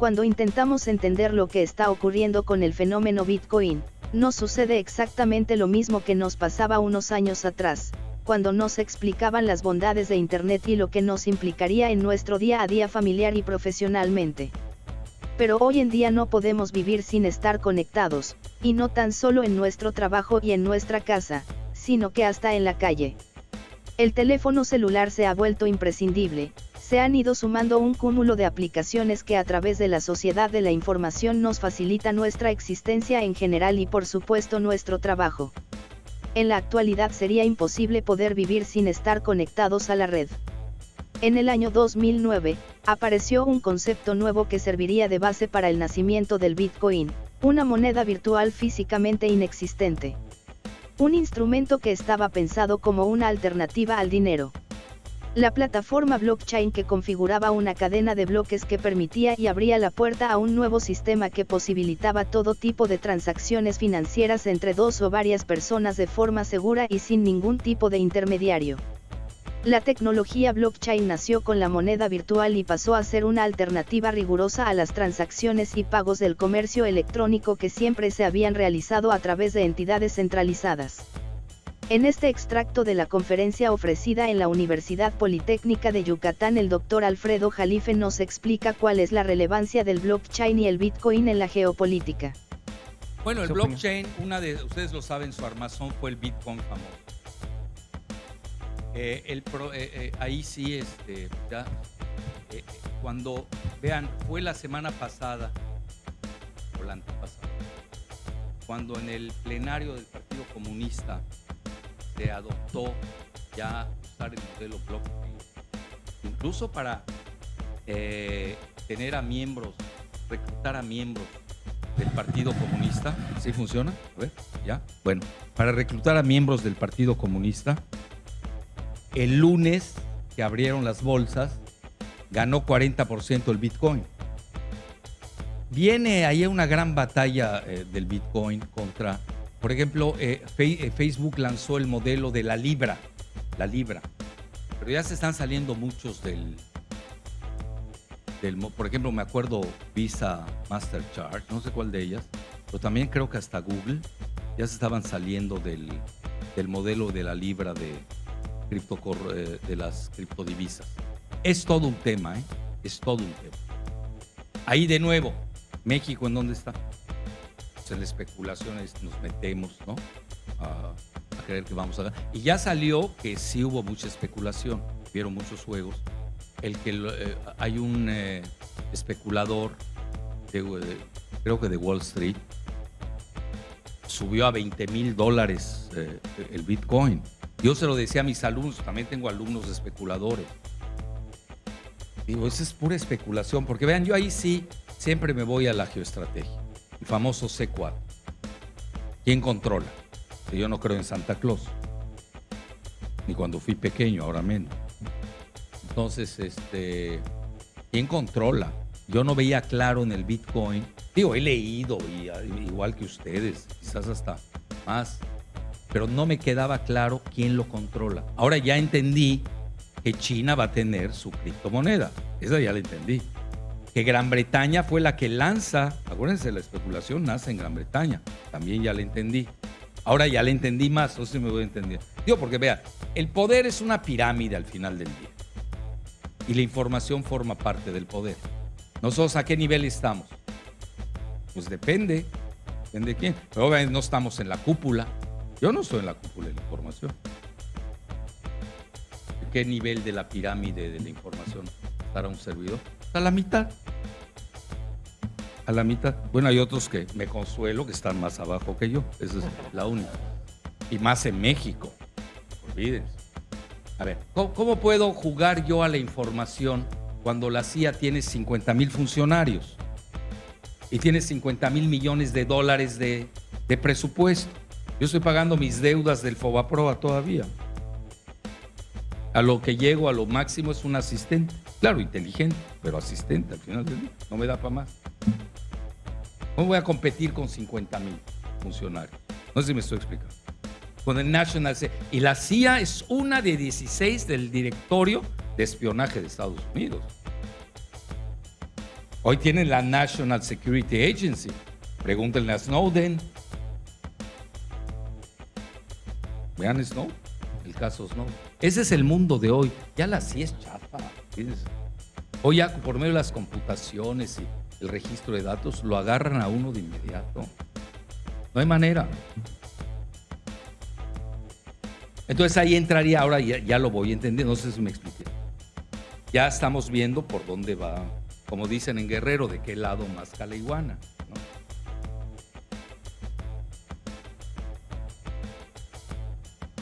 Cuando intentamos entender lo que está ocurriendo con el fenómeno Bitcoin, no sucede exactamente lo mismo que nos pasaba unos años atrás, cuando nos explicaban las bondades de Internet y lo que nos implicaría en nuestro día a día familiar y profesionalmente. Pero hoy en día no podemos vivir sin estar conectados, y no tan solo en nuestro trabajo y en nuestra casa, sino que hasta en la calle. El teléfono celular se ha vuelto imprescindible, se han ido sumando un cúmulo de aplicaciones que a través de la sociedad de la información nos facilita nuestra existencia en general y por supuesto nuestro trabajo. En la actualidad sería imposible poder vivir sin estar conectados a la red. En el año 2009, apareció un concepto nuevo que serviría de base para el nacimiento del Bitcoin, una moneda virtual físicamente inexistente. Un instrumento que estaba pensado como una alternativa al dinero. La plataforma blockchain que configuraba una cadena de bloques que permitía y abría la puerta a un nuevo sistema que posibilitaba todo tipo de transacciones financieras entre dos o varias personas de forma segura y sin ningún tipo de intermediario. La tecnología blockchain nació con la moneda virtual y pasó a ser una alternativa rigurosa a las transacciones y pagos del comercio electrónico que siempre se habían realizado a través de entidades centralizadas. En este extracto de la conferencia ofrecida en la Universidad Politécnica de Yucatán el doctor Alfredo Jalife nos explica cuál es la relevancia del blockchain y el Bitcoin en la geopolítica. Bueno, el blockchain, una de ustedes lo saben, su armazón fue el Bitcoin famoso. Eh, el eh, eh, ahí sí, este, ya, cuando, vean, fue la semana pasada, o la antepasada, cuando en el plenario del Partido Comunista adoptó ya usar el modelo blockchain, incluso para tener a miembros, reclutar a miembros del Partido Comunista. ¿Sí funciona? A ver, ya. Bueno, para reclutar a miembros del Partido Comunista, el lunes que abrieron las bolsas, ganó 40% el Bitcoin. Viene ahí una gran batalla eh, del Bitcoin contra, por ejemplo, eh, eh, Facebook lanzó el modelo de la Libra, la Libra, pero ya se están saliendo muchos del, del por ejemplo, me acuerdo Visa, Mastercard, no sé cuál de ellas, pero también creo que hasta Google ya se estaban saliendo del, del modelo de la Libra de, cripto, eh, de las criptodivisas. Es todo un tema, ¿eh? Es todo un tema. Ahí de nuevo, México, ¿en dónde está? En la especulación nos metemos, ¿no? A, creer que vamos a ganar. Y ya salió que sí hubo mucha especulación, vieron muchos juegos. El que eh, hay un eh, especulador, creo que de Wall Street, subió a 20 mil dólares el Bitcoin. Yo se lo decía a mis alumnos, también tengo alumnos especuladores. Digo, esa es pura especulación, porque vean, yo ahí sí siempre me voy a la geoestrategia, el famoso C4. ¿Quién controla? yo no creo en Santa Claus, ni cuando fui pequeño, ahora menos. Entonces, este, ¿quién controla? Yo no veía claro en el Bitcoin. Digo, he leído, igual que ustedes, quizás hasta más pero no me quedaba claro quién lo controla. Ahora ya entendí que China va a tener su criptomoneda. Esa ya la entendí. Que Gran Bretaña fue la que lanza, acuérdense, la especulación nace en Gran Bretaña. También ya la entendí. Ahora ya la entendí más, no sé si me voy a entender. Digo, porque vea, el poder es una pirámide al final del día. Y la información forma parte del poder. ¿Nosotros a qué nivel estamos? Pues depende. Depende de quién. Obviamente no estamos en la cúpula. Yo no estoy en la cúpula de la información. ¿Qué nivel de la pirámide de la información estará un servidor? A la mitad. A la mitad. Bueno, hay otros que me consuelo que están más abajo que yo. Esa es la única. Y más en México. Olvídense. A ver, ¿cómo, puedo jugar yo a la información cuando la CIA tiene 50 mil funcionarios y tiene 50 mil millones de dólares de, de presupuesto? Yo estoy pagando mis deudas del Fobaproa todavía. A lo que llego, a lo máximo es un asistente. Claro, inteligente, pero asistente al final del día. No me da para más. ¿Cómo voy a competir con 50 mil funcionarios? No sé si me estoy explicando. Con el National Y la CIA es una de 16 del directorio de espionaje de Estados Unidos. Hoy tienen la National Security Agency. Pregúntenle a Snowden. Vean Snowden, el caso Snowden. Ese es el mundo de hoy. Ya la sí es chapa. Hoy ya por medio de las computaciones y el registro de datos lo agarran a uno de inmediato. No hay manera. Entonces ahí entraría, ahora ya, ya lo voy a entender, no sé si me expliqué. Ya estamos viendo por dónde va, como dicen en Guerrero, de qué lado más iguana.